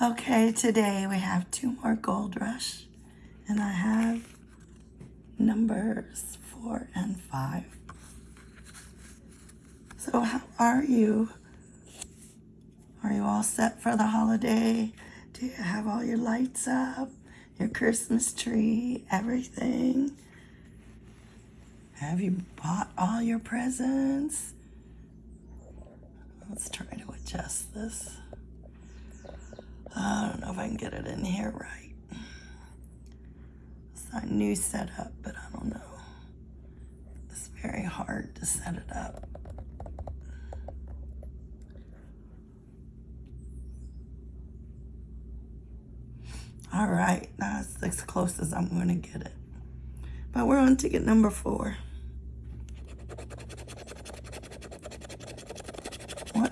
Okay, today we have two more Gold Rush, and I have numbers four and five. So, how are you? Are you all set for the holiday? Do you have all your lights up, your Christmas tree, everything? Have you bought all your presents? Let's try to adjust this. I don't know if I can get it in here right. It's a new setup, but I don't know. It's very hard to set it up. All right, that's as close as I'm going to get it. But we're on ticket number four.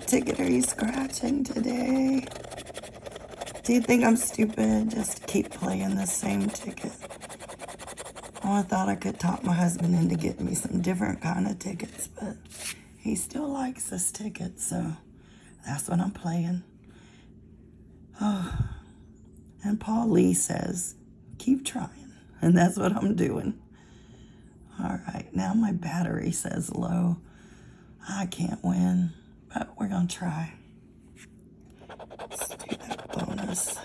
Ticket are you scratching today? Do you think I'm stupid just keep playing the same ticket? Oh, I thought I could talk my husband into getting me some different kind of tickets, but he still likes this ticket, so that's what I'm playing. Oh, and Paul Lee says, keep trying, and that's what I'm doing. All right, now my battery says low. I can't win, but we're gonna try. Let's do that bonus.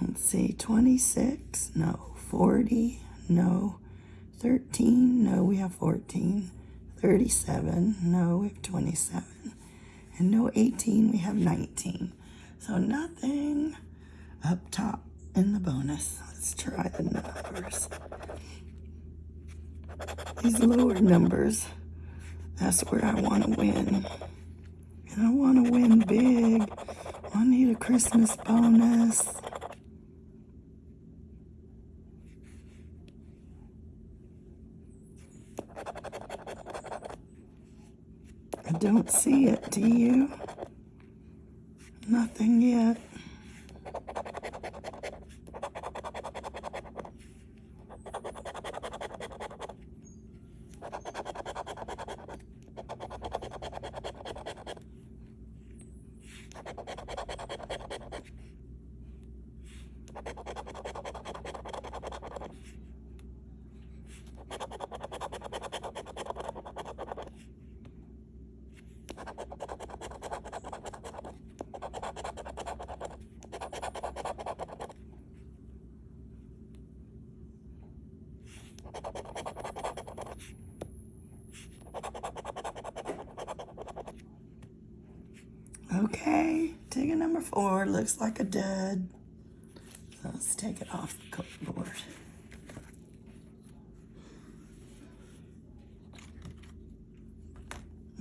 Let's see, 26, no, 40, no, 13, no, we have 14, 37, no, we have 27, and no 18, we have 19. So nothing up top in the bonus. Let's try the numbers. These lower numbers, that's where I want to win. And I want to win big. I need a Christmas bonus. I don't see it, do you? Nothing yet. Okay, ticket number four looks like a dud. So let's take it off the clipboard.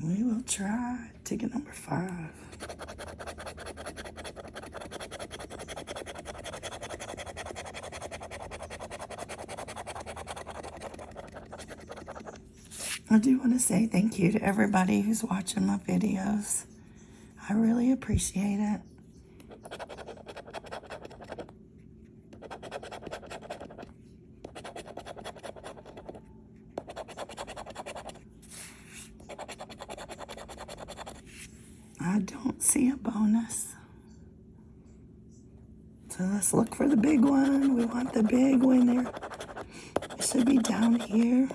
We will try ticket number five. I do want to say thank you to everybody who's watching my videos. I really appreciate it. I don't see a bonus. So let's look for the big one. We want the big winner. It should be down here.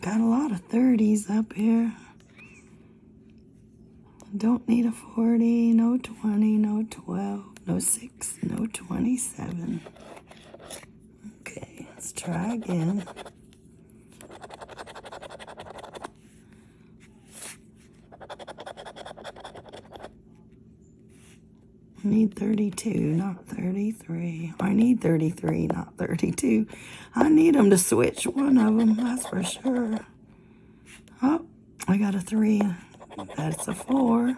Got a lot of 30s up here. Don't need a 40, no 20, no 12, no 6, no 27. Okay, let's try again. I need 32, not 33. I need 33, not 32. I need them to switch one of them, that's for sure. Oh, I got a three. That's a four.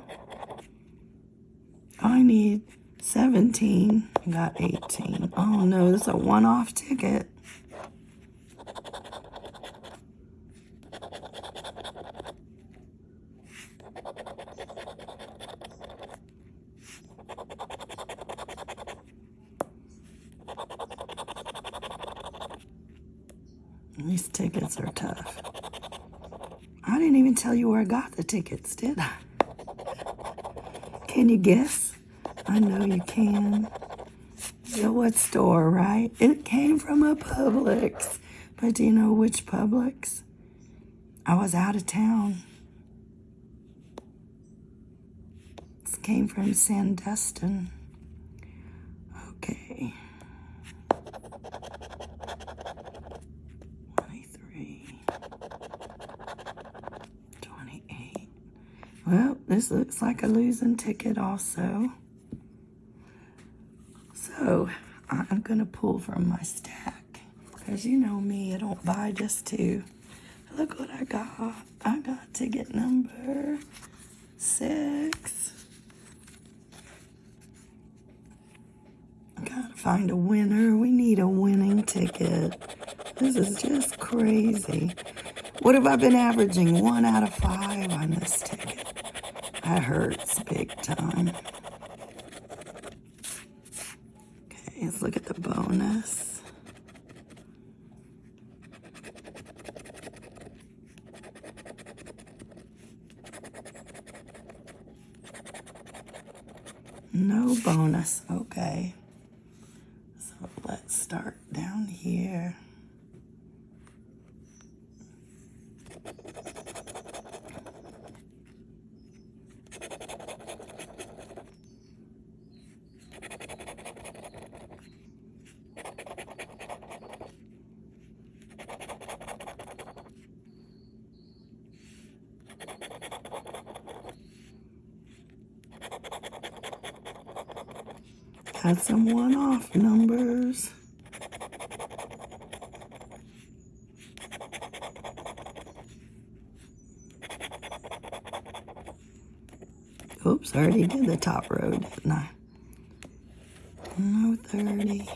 I need 17. I got 18. Oh no, this is a one-off ticket. These tickets are tough. I didn't even tell you where I got the tickets, did I? Can you guess? I know you can. Know what store, right? It came from a Publix. But do you know which Publix? I was out of town. This came from Sandestin. Well, this looks like a losing ticket also. So, I'm going to pull from my stack. Because you know me, I don't buy just two. Look what I got. I got ticket number six. I gotta find a winner. We need a winning ticket. This is just crazy. What have I been averaging? One out of five on this ticket. That hurts big time. Okay, let's look at the bonus. No bonus. Okay. So let's start down here. Had some one-off numbers. Oops, I already did the top row, didn't I? No 30.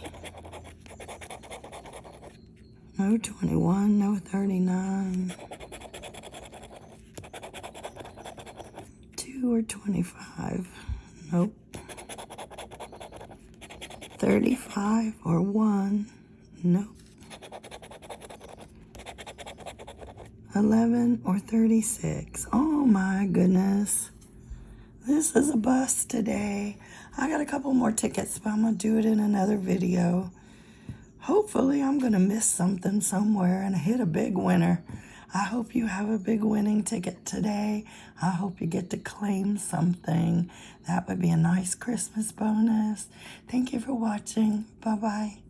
No 21, no 39. 2 or 25. Nope. 35 or 1. Nope. 11 or 36. Oh my goodness. This is a bust today. I got a couple more tickets, but I'm going to do it in another video. Hopefully, I'm going to miss something somewhere and hit a big winner. I hope you have a big winning ticket today. I hope you get to claim something. That would be a nice Christmas bonus. Thank you for watching. Bye-bye.